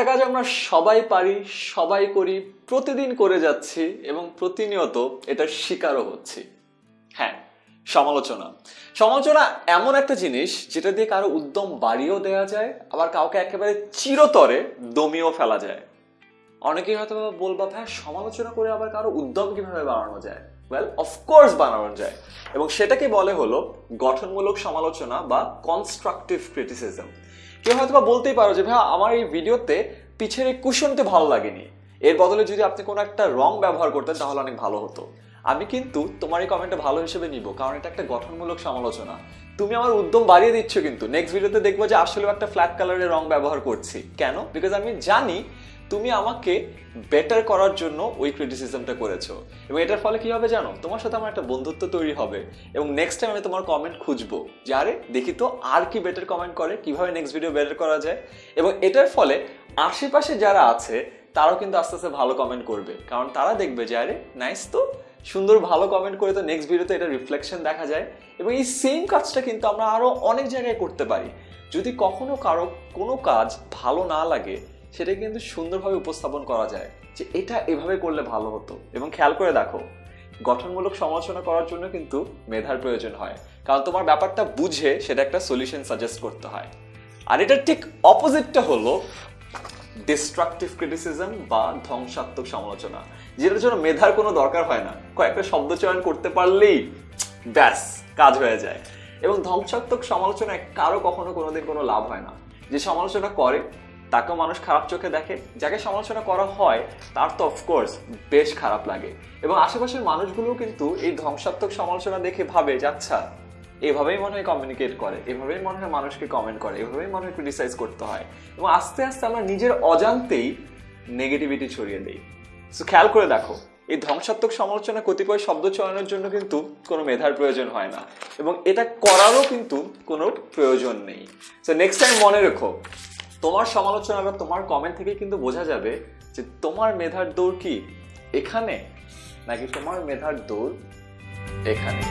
একটা কাজ আমরা সবাই পারি, সবাই করি, প্রতিদিন করে যাচ্ছি এবং প্রতিনিয়ত এটার শিকারও হচ্ছি। হ্যাঁ সমালোচনা। সমালোচনা এমন একটা জিনিস যেটা দিয়ে কারও উদ্যম বাড়িয়েও দেওয়া যায়, আবার কাউকে একেবারে চিরতরে দমিয়েও ফেলা যায়। অনেকেই হয়তো বলবা, ভাই, সমালোচনা করে আবার কারও উদ্যম কীভাবে বাড়ানো যায়? ওয়েল অফকোর্স বানানো যায়। এবং সেটাকে বলে হলো গঠনমূলক সমালোচনা বা কনস্ট্রাকটিভ ক্রিটিসিজম কেউ হয়তো বা বলতেই পারো যে ভাই আমার এই ভিডিওতে পিছের এই কুশনটি ভালো লাগেনি। এর বদলে যদি আপনি কোনো একটা রং ব্যবহার করতেন, তাহলে অনেক ভালো হতো। আমি কিন্তু তোমার এই কমেন্টটা ভালো হিসেবে নিব, কারণ এটা একটা গঠনমূলক সমালোচনা। তুমি আমার উদ্যম বাড়িয়ে দিচ্ছ কিন্তু। নেক্সট ভিডিওতে দেখব যে আসলে একটা ফ্ল্যাট কালারের রং ব্যবহার করছি। কেন? বিকজ আমি জানি তুমি আমাকে বেটার করার জন্য ওই ক্রিটিসিজমটা করেছ। এবং এটার ফলে কি হবে জানো? তোমার সাথে আমার একটা বন্ধুত্ব তৈরি হবে। এবং নেক্সট টাইম আমি তোমার কমেন্ট খুঁজবো যে, আরে, দেখি তো আর কি বেটার কমেন্ট করে, কীভাবে নেক্সট ভিডিও বেটার করা যায়? এবং এটার ফলে আশেপাশে যারা আছে, তারাও কিন্তু আস্তে আস্তে ভালো কমেন্ট করবে। কারণ তারা দেখবে যে, আরে নাইস তো। সুন্দর ভালো কমেন্ট করে তো নেক্সট ভিডিওতে এটা রিফ্লেকশন দেখা যায়। এবং এই সেম কাজটা কিন্তু আমরা আরও অনেক জায়গায় করতে পারি। যদি কখনো কারও কোনো কাজ ভালো না লাগে সেটা কিন্তু সুন্দরভাবে উপস্থাপন করা যায় যে এটা এভাবে করলে ভালো হতো। এবং খেয়াল করে দেখো, গঠনমূলক সমালোচনা করার জন্য কিন্তু মেধার প্রয়োজন হয়। কারণ তোমার ব্যাপারটা বুঝে সেটা একটা সলিউশন সাজেস্ট করতে হয়। আর এটার ঠিক অপোজিটটা হলো ডিস্ট্রাকটিভ ক্রিটিসিজম বা ধ্বংসাত্মক সমালোচনা, যেটার জন্য মেধার কোনো দরকার হয় না। কয়েকটা শব্দ চয়ন করতে পারলেই ব্যাস, কাজ হয়ে যায়। এবং ধ্বংসাত্মক সমালোচনায় কারও কখনো কোনোদিন কোনো লাভ হয় না। যে সমালোচনা করে তাকেও মানুষ খারাপ চোখে দেখে, যাকে সমালোচনা করা হয়, তার তো অফকোর্স বেশ খারাপ লাগে। এবং আশেপাশের মানুষগুলোও কিন্তু এই ধ্বংসাত্মক সমালোচনা দেখে ভাবে, যে আচ্ছা এভাবেই মনে হয় কমিউনিকেট করে, এভাবেই মনে হয় মানুষকে কমেন্ট করে, এভাবেই মনে হয় ক্রিটিসাইজ করতে হয়। এবং আস্তে আস্তে আমরা নিজের অজান্তেই নেগেটিভিটি ছড়িয়ে দিই। সো খেয়াল করে দেখো, এই ধ্বংসাত্মক সমালোচনা কতিপয় শব্দ চয়নের জন্য কিন্তু কোনো মেধার প্রয়োজন হয় না। এবং এটা করারও কিন্তু কোনো প্রয়োজন নেই। সো নেক্সট টাইম মনে রেখো তোমার সমালোচনা বা তোমার কমেন্ট থেকে কিন্তু বোঝা যাবে যে তোমার মেধার দৌড় কি? এখানে? নাকি তোমার মেধার দৌড় এখানে?